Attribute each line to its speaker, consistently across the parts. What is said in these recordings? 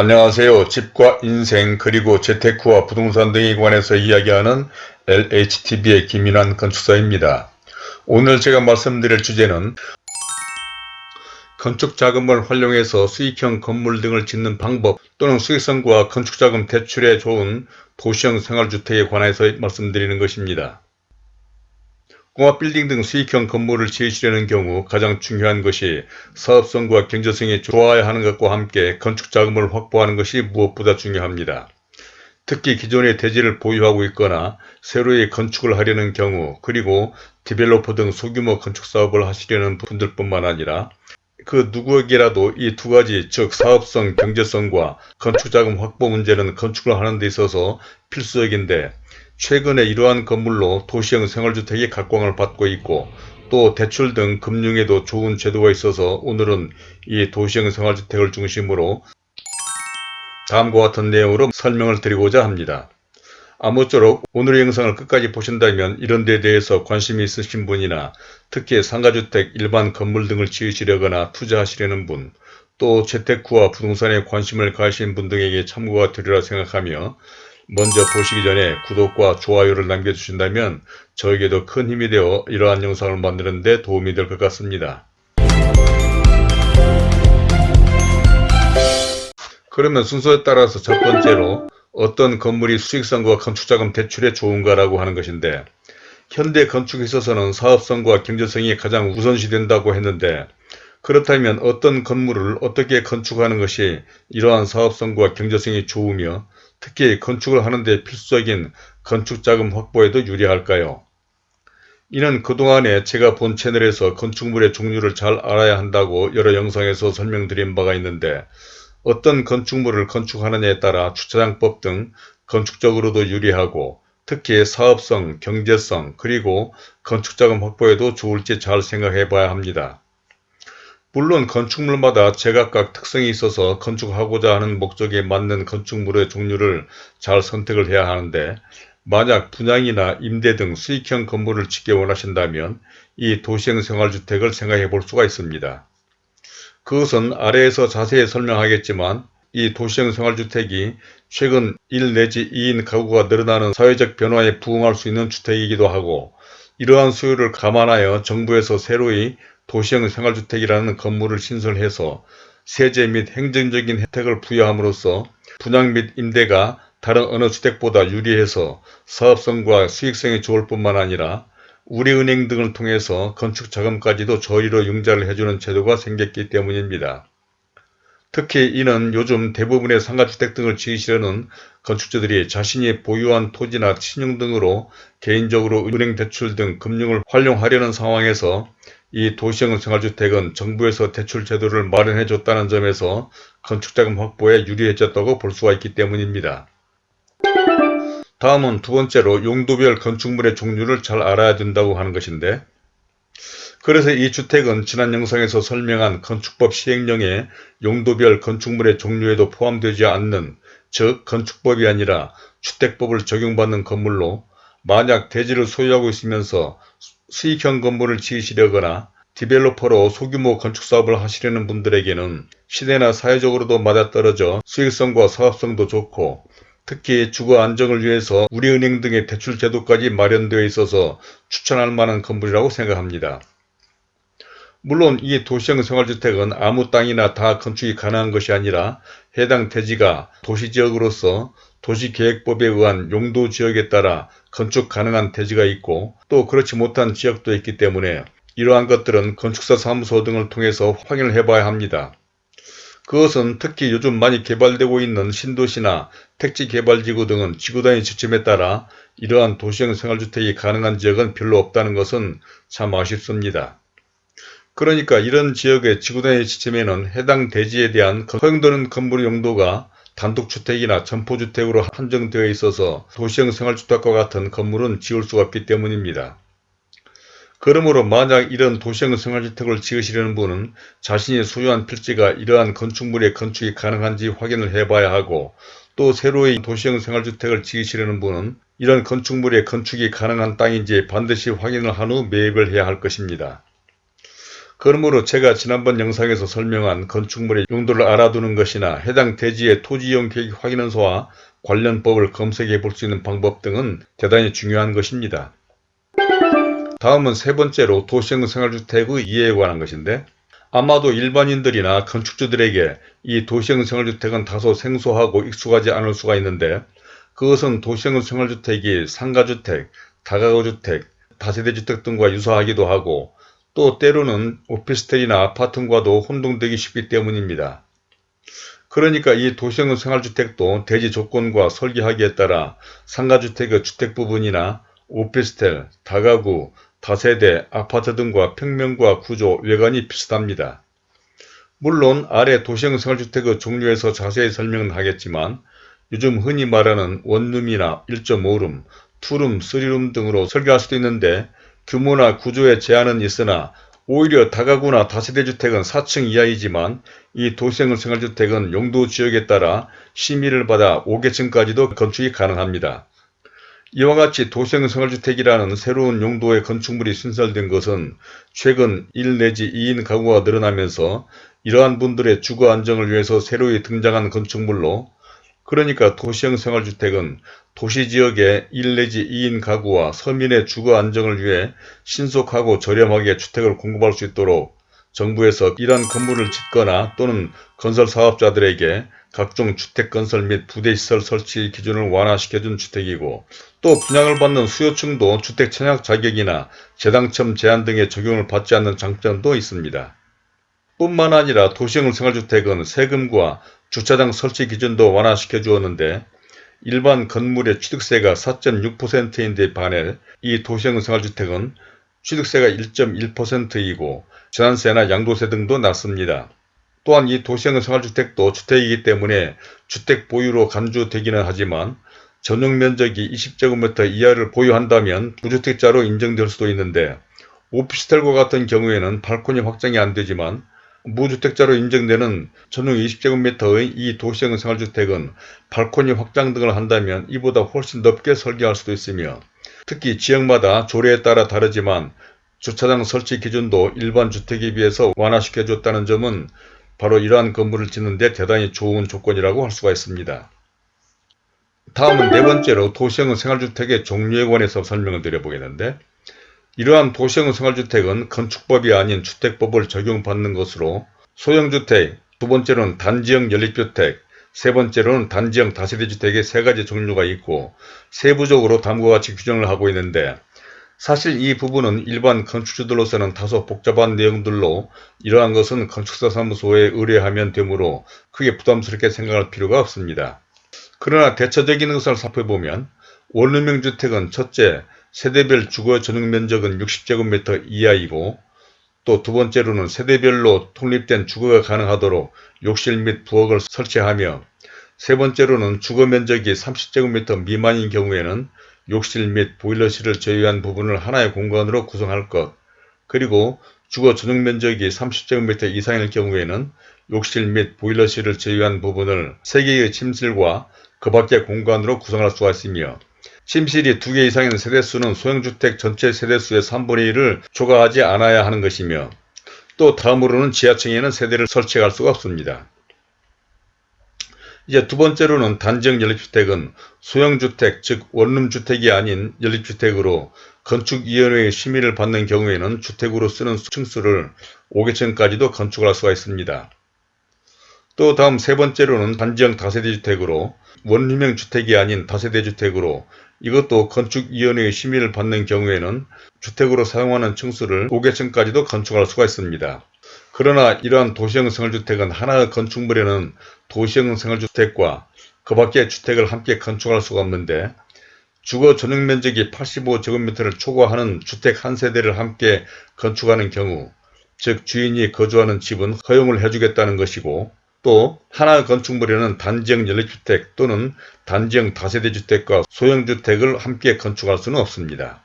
Speaker 1: 안녕하세요. 집과 인생 그리고 재테크와 부동산 등에 관해서 이야기하는 LHTV의 김인환 건축사입니다. 오늘 제가 말씀드릴 주제는 건축자금을 활용해서 수익형 건물 등을 짓는 방법 또는 수익성과 건축자금 대출에 좋은 도시형 생활주택에 관해서 말씀드리는 것입니다. 공업빌딩 등 수익형 건물을 지으시려는 경우 가장 중요한 것이 사업성과 경제성이 좋아야 하는 것과 함께 건축 자금을 확보하는 것이 무엇보다 중요합니다. 특히 기존의 대지를 보유하고 있거나 새로이 건축을 하려는 경우 그리고 디벨로퍼 등 소규모 건축사업을 하시려는 분들뿐만 아니라 그 누구에게라도 이 두 가지 즉 사업성, 경제성과 건축자금 확보 문제는 건축을 하는 데 있어서 필수적인데 최근에 이러한 건물로 도시형 생활주택이 각광을 받고 있고 또 대출 등 금융에도 좋은 제도가 있어서 오늘은 이 도시형 생활주택을 중심으로 다음과 같은 내용으로 설명을 드리고자 합니다. 아무쪼록 오늘의 영상을 끝까지 보신다면 이런 데 대해서 관심이 있으신 분이나 특히 상가주택, 일반 건물 등을 지으시려거나 투자하시려는 분, 또 재테크와 부동산에 관심을 가하신 분 등에게 참고가 되리라 생각하며 먼저 보시기 전에 구독과 좋아요를 남겨주신다면 저에게도 큰 힘이 되어 이러한 영상을 만드는 데 도움이 될 것 같습니다. 그러면 순서에 따라서 첫 번째로 어떤 건물이 수익성과 건축자금 대출에 좋은가라고 하는 것인데 현대 건축에 있어서는 사업성과 경제성이 가장 우선시 된다고 했는데 그렇다면 어떤 건물을 어떻게 건축하는 것이 이러한 사업성과 경제성이 좋으며 특히 건축을 하는데 필수적인 건축자금 확보에도 유리할까요? 이는 그동안에 제가 본 채널에서 건축물의 종류를 잘 알아야 한다고 여러 영상에서 설명드린 바가 있는데 어떤 건축물을 건축하느냐에 따라 주차장법 등 건축적으로도 유리하고 특히 사업성, 경제성, 그리고 건축자금 확보에도 좋을지 잘 생각해 봐야 합니다. 물론 건축물마다 제각각 특성이 있어서 건축하고자 하는 목적에 맞는 건축물의 종류를 잘 선택을 해야 하는데 만약 분양이나 임대 등 수익형 건물을 짓기 원하신다면 이 도시형 생활주택을 생각해 볼 수가 있습니다. 그것은 아래에서 자세히 설명하겠지만 이 도시형 생활주택이 최근 1 내지 2인 가구가 늘어나는 사회적 변화에 부응할 수 있는 주택이기도 하고 이러한 수요를 감안하여 정부에서 새로이 도시형 생활주택이라는 건물을 신설해서 세제 및 행정적인 혜택을 부여함으로써 분양 및 임대가 다른 어느 주택보다 유리해서 사업성과 수익성이 좋을 뿐만 아니라 우리은행 등을 통해서 건축자금까지도 저리로 융자를 해주는 제도가 생겼기 때문입니다. 특히 이는 요즘 대부분의 상가주택 등을 지으시려는 건축주들이 자신이 보유한 토지나 신용 등으로 개인적으로 은행 대출 등 금융을 활용하려는 상황에서 이 도시형 생활주택은 정부에서 대출 제도를 마련해 줬다는 점에서 건축자금 확보에 유리해졌다고 볼 수가 있기 때문입니다. 다음은 두 번째로 용도별 건축물의 종류를 잘 알아야 된다고 하는 것인데 그래서 이 주택은 지난 영상에서 설명한 건축법 시행령의 용도별 건축물의 종류에도 포함되지 않는 즉 건축법이 아니라 주택법을 적용받는 건물로 만약 대지를 소유하고 있으면서 수익형 건물을 지으시려거나 디벨로퍼로 소규모 건축사업을 하시려는 분들에게는 시대나 사회적으로도 맞아떨어져 수익성과 사업성도 좋고 특히 주거 안정을 위해서 우리은행 등의 대출 제도까지 마련되어 있어서 추천할 만한 건물이라고 생각합니다. 물론 이 도시형 생활주택은 아무 땅이나 다 건축이 가능한 것이 아니라 해당 대지가 도시지역으로서 도시계획법에 의한 용도 지역에 따라 건축 가능한 대지가 있고 또 그렇지 못한 지역도 있기 때문에 이러한 것들은 건축사 사무소 등을 통해서 확인을 해봐야 합니다. 그것은 특히 요즘 많이 개발되고 있는 신도시나 택지개발지구 등은 지구단위 지침에 따라 이러한 도시형 생활주택이 가능한 지역은 별로 없다는 것은 참 아쉽습니다. 그러니까 이런 지역의 지구단위 지침에는 해당 대지에 대한 허용되는 건물 용도가 단독주택이나 점포주택으로 한정되어 있어서 도시형 생활주택과 같은 건물은 지을 수가 없기 때문입니다. 그러므로 만약 이런 도시형 생활주택을 지으시려는 분은 자신이 소유한 필지가 이러한 건축물의 건축이 가능한지 확인을 해봐야 하고 또 새로이 도시형 생활주택을 지으시려는 분은 이런 건축물의 건축이 가능한 땅인지 반드시 확인을 한 후 매입을 해야 할 것입니다. 그러므로 제가 지난번 영상에서 설명한 건축물의 용도를 알아두는 것이나 해당 대지의 토지이용 계획 확인원서와 관련 법을 검색해 볼 수 있는 방법 등은 대단히 중요한 것입니다. 다음은 세 번째로 도시형 생활주택의 이해에 관한 것인데 아마도 일반인들이나 건축주들에게 이 도시형 생활주택은 다소 생소하고 익숙하지 않을 수가 있는데 그것은 도시형 생활주택이 상가주택, 다가구주택, 다세대주택 등과 유사하기도 하고 또 때로는 오피스텔이나 아파트과도 혼동되기 쉽기 때문입니다. 그러니까 이 도시형 생활주택도 대지 조건과 설계하기에 따라 상가주택의 주택 부분이나 오피스텔, 다가구, 다세대, 아파트 등과 평면과 구조, 외관이 비슷합니다. 물론 아래 도시형 생활주택의 종류에서 자세히 설명은 하겠지만 요즘 흔히 말하는 원룸이나 1.5룸, 투룸, 쓰리룸 등으로 설계할 수도 있는데 규모나 구조에 제한은 있으나 오히려 다가구나 다세대주택은 4층 이하이지만 이 도시형 생활주택은 용도 지역에 따라 심의를 받아 5계층까지도 건축이 가능합니다. 이와 같이 도시형 생활주택이라는 새로운 용도의 건축물이 신설된 것은 최근 1 내지 2인 가구가 늘어나면서 이러한 분들의 주거 안정을 위해서 새로이 등장한 건축물로 그러니까 도시형 생활주택은 도시지역의 1 내지 2인 가구와 서민의 주거 안정을 위해 신속하고 저렴하게 주택을 공급할 수 있도록 정부에서 이러한 건물을 짓거나 또는 건설사업자들에게 각종 주택건설 및 부대시설 설치 기준을 완화시켜준 주택이고 또 분양을 받는 수요층도 주택 청약 자격이나 재당첨 제한 등의 적용을 받지 않는 장점도 있습니다. 뿐만 아니라 도시형 생활주택은 세금과 주차장 설치 기준도 완화시켜 주었는데 일반 건물의 취득세가 4.6%인데 반해 이 도시형 생활주택은 취득세가 1.1%이고 재산세나 양도세 등도 낮습니다. 또한 이 도시형 생활주택도 주택이기 때문에 주택 보유로 간주되기는 하지만 전용 면적이 20제곱미터 이하를 보유한다면 무주택자로 인정될 수도 있는데 오피스텔과 같은 경우에는 발코니 확장이 안되지만 무주택자로 인정되는 전용 20제곱미터의 이 도시형 생활주택은 발코니 확장 등을 한다면 이보다 훨씬 넓게 설계할 수도 있으며 특히 지역마다 조례에 따라 다르지만 주차장 설치 기준도 일반 주택에 비해서 완화시켜줬다는 점은 바로 이러한 건물을 짓는 데 대단히 좋은 조건이라고 할 수가 있습니다. 다음은 네 번째로 도시형 생활주택의 종류에 관해서 설명을 드려보겠는데 이러한 도시형 생활주택은 건축법이 아닌 주택법을 적용받는 것으로 소형주택, 두 번째로는 단지형 연립주택, 세 번째로는 단지형 다세대주택의 세 가지 종류가 있고 세부적으로 다음과 같이 규정을 하고 있는데 사실 이 부분은 일반 건축주들로서는 다소 복잡한 내용들로 이러한 것은 건축사 사무소에 의뢰하면 되므로 크게 부담스럽게 생각할 필요가 없습니다. 그러나 대처적인 것을 살펴보면 원룸형 주택은 첫째, 세대별 주거 전용 면적은 60제곱미터 이하이고 또 두 번째로는 세대별로 독립된 주거가 가능하도록 욕실 및 부엌을 설치하며 세 번째로는 주거 면적이 30제곱미터 미만인 경우에는 욕실 및 보일러실을 제외한 부분을 하나의 공간으로 구성할 것. 그리고 주거 전용 면적이 30제곱미터 이상일 경우에는 욕실 및 보일러실을 제외한 부분을 3개의 침실과 그 밖의 공간으로 구성할 수가 있으며 침실이 2개 이상인 세대수는 소형주택 전체 세대수의 3분의 1을 초과하지 않아야 하는 것이며 또 다음으로는 지하층에는 세대를 설치할 수가 없습니다. 이제 두 번째로는 단지형 연립주택은 소형주택 즉 원룸주택이 아닌 연립주택으로 건축위원회의 심의를 받는 경우에는 주택으로 쓰는 층수를 5개층까지도 건축할 수가 있습니다. 또 다음 세 번째로는 단지형 다세대 주택으로 원룸형 주택이 아닌 다세대 주택으로 이것도 건축위원회의 심의를 받는 경우에는 주택으로 사용하는 층수를 5개층까지도 건축할 수가 있습니다. 그러나 이러한 도시형 생활주택은 하나의 건축물에는 도시형 생활주택과 그 밖의 주택을 함께 건축할 수가 없는데 주거 전용 면적이 85제곱미터를 초과하는 주택 한 세대를 함께 건축하는 경우 즉 주인이 거주하는 집은 허용을 해주겠다는 것이고 또 하나 건축물에는 단지형 연립주택 또는 단지형 다세대 주택과 소형주택을 함께 건축할 수는 없습니다.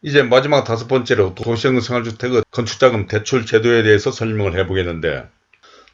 Speaker 1: 이제 마지막 다섯 번째로 도시형 생활주택의 건축자금 대출 제도에 대해서 설명을 해보겠는데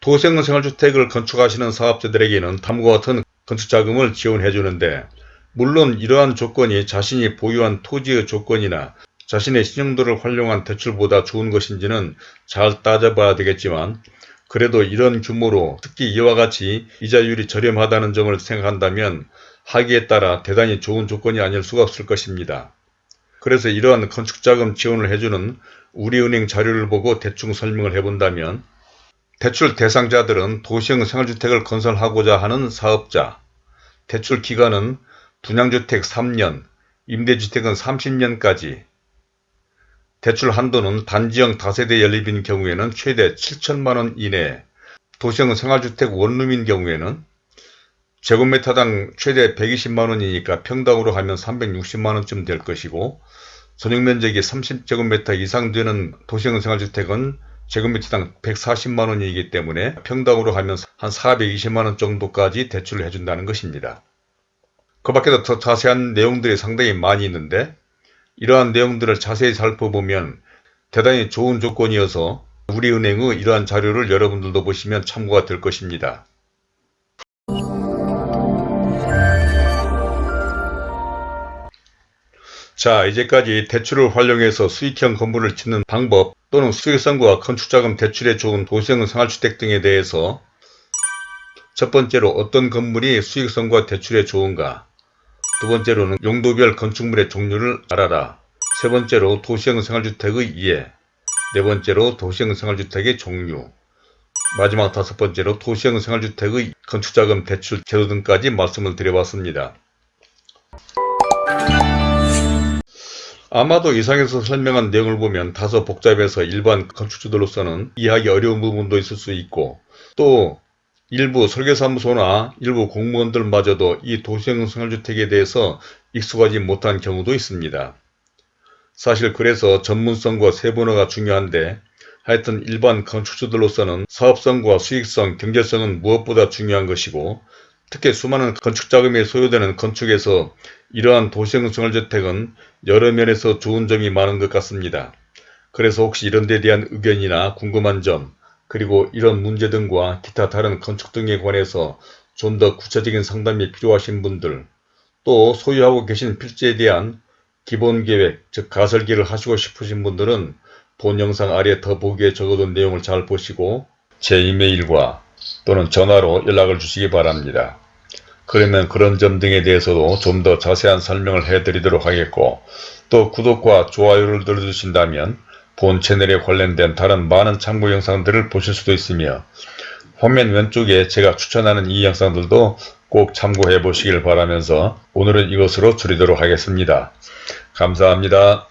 Speaker 1: 도시형 생활주택을 건축하시는 사업자들에게는 다음과 같은 건축자금을 지원해 주는데 물론 이러한 조건이 자신이 보유한 토지의 조건이나 자신의 신용도를 활용한 대출보다 좋은 것인지는 잘 따져봐야 되겠지만 그래도 이런 규모로 특히 이와 같이 이자율이 저렴하다는 점을 생각한다면 하기에 따라 대단히 좋은 조건이 아닐 수가 없을 것입니다. 그래서 이러한 건축자금 지원을 해주는 우리은행 자료를 보고 대충 설명을 해본다면 대출 대상자들은 도시형 생활주택을 건설하고자 하는 사업자, 대출 기간은 분양주택 3년, 임대주택은 30년까지, 대출 한도는 단지형 다세대 연립인 경우에는 최대 7천만원 이내, 도시형 생활주택 원룸인 경우에는 제곱미터당 최대 120만원이니까 평당으로 하면 360만원쯤 될 것이고 전용면적이 30제곱미터 이상 되는 도시형 생활주택은 제곱미터당 140만원이기 때문에 평당으로 하면 한 420만원 정도까지 대출을 해준다는 것입니다. 그 밖에도 더 자세한 내용들이 상당히 많이 있는데 이러한 내용들을 자세히 살펴보면 대단히 좋은 조건이어서 우리은행의 이러한 자료를 여러분들도 보시면 참고가 될 것입니다. 자 이제까지 대출을 활용해서 수익형 건물을 짓는 방법 또는 수익성과 건축자금 대출에 좋은 도시형 생활주택 등에 대해서 첫 번째로 어떤 건물이 수익성과 대출에 좋은가 두 번째로는 용도별 건축물의 종류를 알아라. 세 번째로 도시형 생활주택의 이해. 네 번째로 도시형 생활주택의 종류. 마지막 다섯 번째로 도시형 생활주택의 건축자금 대출 제도 등까지 말씀을 드려봤습니다. 아마도 이상에서 설명한 내용을 보면 다소 복잡해서 일반 건축주들로서는 이해하기 어려운 부분도 있을 수 있고 또 일부 설계사무소나 일부 공무원들마저도 이 도시형 생활주택에 대해서 익숙하지 못한 경우도 있습니다. 사실 그래서 전문성과 세분화가 중요한데 하여튼 일반 건축주들로서는 사업성과 수익성, 경제성은 무엇보다 중요한 것이고 특히 수많은 건축자금이 소요되는 건축에서 이러한 도시형 생활주택은 여러 면에서 좋은 점이 많은 것 같습니다. 그래서 혹시 이런 데 대한 의견이나 궁금한 점 그리고 이런 문제 등과 기타 다른 건축 등에 관해서 좀 더 구체적인 상담이 필요하신 분들 또 소유하고 계신 필지에 대한 기본계획 즉 가설기를 하시고 싶으신 분들은 본 영상 아래 더보기에 적어둔 내용을 잘 보시고 제 이메일과 또는 전화로 연락을 주시기 바랍니다. 그러면 그런 점 등에 대해서도 좀 더 자세한 설명을 해드리도록 하겠고 또 구독과 좋아요를 눌러주신다면 본 채널에 관련된 다른 많은 참고 영상들을 보실 수도 있으며 화면 왼쪽에 제가 추천하는 이 영상들도 꼭 참고해 보시길 바라면서 오늘은 이것으로 줄이도록 하겠습니다. 감사합니다.